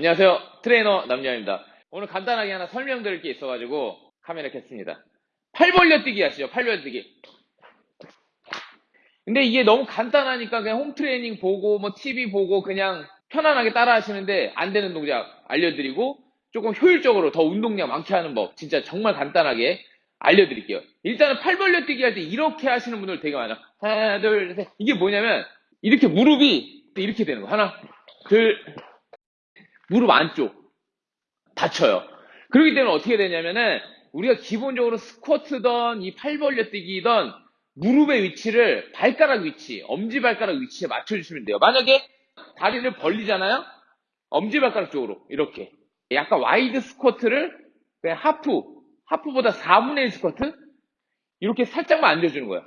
안녕하세요. 트레이너 남녀입니다. 오늘 간단하게 하나 설명드릴 게 있어가지고 카메라 켰습니다. 팔 벌려뛰기 하시죠. 팔 벌려뛰기. 근데 이게 너무 간단하니까 그냥 홈 트레이닝 보고 뭐 TV 보고 그냥 편안하게 따라 하시는데 안 되는 동작 알려드리고 조금 효율적으로 더 운동량 많게 하는 법 진짜 정말 간단하게 알려드릴게요. 일단은 팔 벌려뛰기 할 때 이렇게 하시는 분들 되게 많아요. 하나, 둘, 셋. 이게 뭐냐면 이렇게 무릎이 이렇게 되는 거. 하나, 둘, 무릎 안쪽 다쳐요. 그렇기 때문에 어떻게 되냐면은 우리가 기본적으로 스쿼트던 이 팔 벌려뛰기던 무릎의 위치를 발가락 위치, 엄지발가락 위치에 맞춰주시면 돼요. 만약에 다리를 벌리잖아요? 엄지발가락 쪽으로 이렇게 약간 wide 스쿼트를 그냥 half, half보다 4분의 1 스쿼트 이렇게 살짝만 앉아주는 거예요.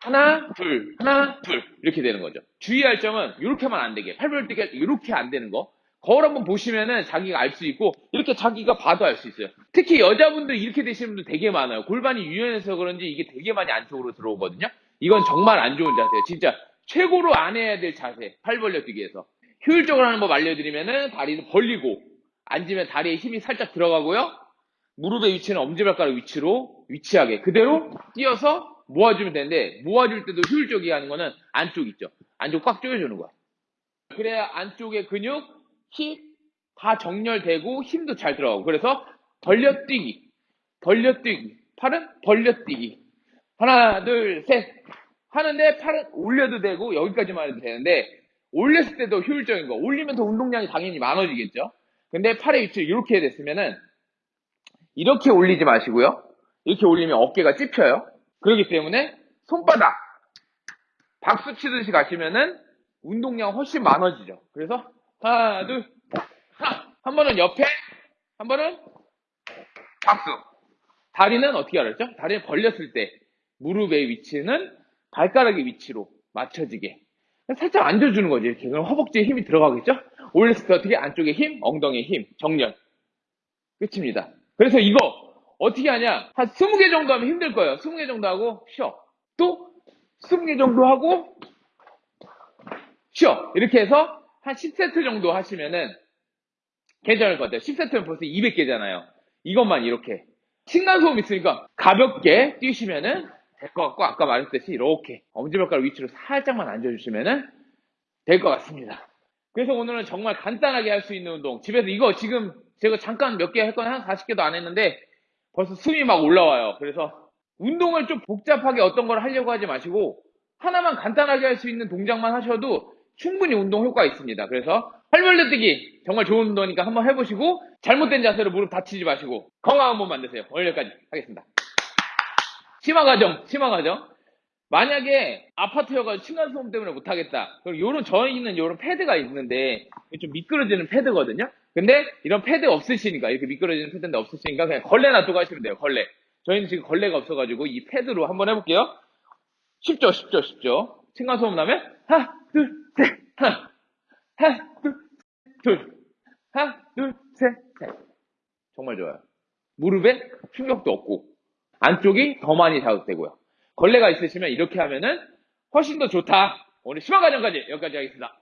하나, 둘, 하나, 둘 이렇게 되는 거죠. 주의할 점은 이렇게만 안 되게 팔 벌려뛰기 이렇게 안 되는 거 거울 한번 보시면은 자기가 알 수 있고 이렇게 자기가 봐도 알 수 있어요. 특히 여자분들 이렇게 되시는 분들 되게 많아요. 골반이 유연해서 그런지 이게 되게 많이 안쪽으로 들어오거든요. 이건 정말 안 좋은 자세예요. 진짜 최고로 안 해야 될 자세. 팔 벌려 뛰기에서. 효율적으로 하는 법 알려드리면은 다리를 벌리고 앉으면 다리에 힘이 살짝 들어가고요. 무릎의 위치는 엄지발가락 위치로 위치하게 그대로 뛰어서 모아주면 되는데 모아줄 때도 효율적이게 하는 거는 안쪽 있죠. 안쪽 꽉 조여주는 거야. 그래야 안쪽의 근육 힙다 정렬되고 힘도 잘 들어가고. 그래서 벌려뛰기 벌려뛰기. 팔은 벌려뛰기. 하나 둘 셋. 하는데 팔은 올려도 되고 여기까지만 해도 되는데 올렸을 때도 효율적인 거. 올리면 더 운동량이 당연히 많아지겠죠? 근데 팔의 위치를 이렇게 됐으면은 이렇게 올리지 마시고요. 이렇게 올리면 어깨가 찝혀요. 그렇기 때문에 손바닥 박수 치듯이 가시면은 운동량 훨씬 많아지죠. 그래서 하나, 둘, 하나. 한 번은 옆에, 한 번은 박수. 다리는 어떻게 알았죠? 다리를 벌렸을 때 무릎의 위치는 발가락의 위치로 맞춰지게. 살짝 앉아주는 거지. 이렇게. 그럼 허벅지에 힘이 들어가겠죠? 올렸을 때 어떻게 안쪽에 힘, 엉덩이에 힘, 정렬. 끝입니다. 그래서 이거 어떻게 하냐? 한 20개 정도 하면 힘들 거예요. 20개 정도 하고 쉬어. 또 20개 정도 하고 쉬어. 이렇게 해서 한 10세트 정도 하시면은 괜찮을 것 같아요. 10세트면 벌써 200개잖아요. 이것만 이렇게. 층간소음 있으니까 가볍게 뛰시면은 될 것 같고 아까 말했듯이 이렇게 엄지발가락 위치로 살짝만 앉아주시면은 될 것 같습니다. 그래서 오늘은 정말 간단하게 할 수 있는 운동. 집에서 이거 지금 제가 잠깐 몇 개 했거나 한 40개도 안 했는데 벌써 숨이 막 올라와요. 그래서 운동을 좀 복잡하게 어떤 걸 하려고 하지 마시고 하나만 간단하게 할 수 있는 동작만 하셔도 충분히 운동 효과가 있습니다. 그래서 팔벌려 뛰기 정말 좋은 운동이니까 한번 해보시고 잘못된 자세로 무릎 다치지 마시고 건강한 몸 만드세요. 오늘 여기까지 하겠습니다. 심화 과정, 심화 과정. 만약에 아파트여가지고 층간소음 때문에 못하겠다. 그럼 요런 저희는 요런 패드가 있는데 좀 미끄러지는 패드거든요. 근데 이런 패드 없으시니까 이렇게 미끄러지는 패드인데 없으시니까 그냥 걸레 놔두고 하시면 돼요. 걸레. 저희는 지금 걸레가 없어가지고 이 패드로 한번 해볼게요. 쉽죠, 쉽죠, 쉽죠. 층간소음 나면 하나, 둘, 셋, 하나, 하나, 둘, 둘, 하나, 둘, 셋, 셋. 정말 좋아요. 무릎에 충격도 없고 안쪽이 더 많이 자극되고요. 걸레가 있으시면 이렇게 하면은 훨씬 더 좋다. 오늘 심화 과정까지 여기까지 하겠습니다.